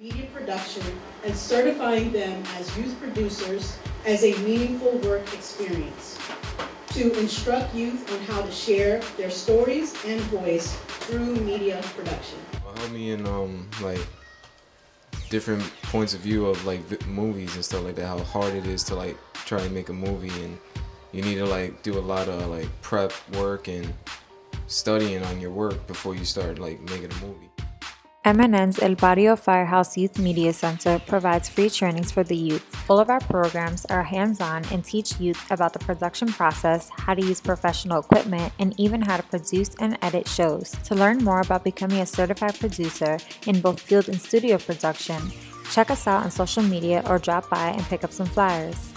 media production and certifying them as youth producers as a meaningful work experience. To instruct youth on how to share their stories and voice through media production. Help me in um like different points of view of like movies and stuff like that. How hard it is to like try to make a movie and you need to like do a lot of like prep work and studying on your work before you start like making a movie. MNN's El Barrio Firehouse Youth Media Center provides free trainings for the youth. All of our programs are hands on and teach youth about the production process, how to use professional equipment, and even how to produce and edit shows. To learn more about becoming a certified producer in both field and studio production, check us out on social media or drop by and pick up some flyers.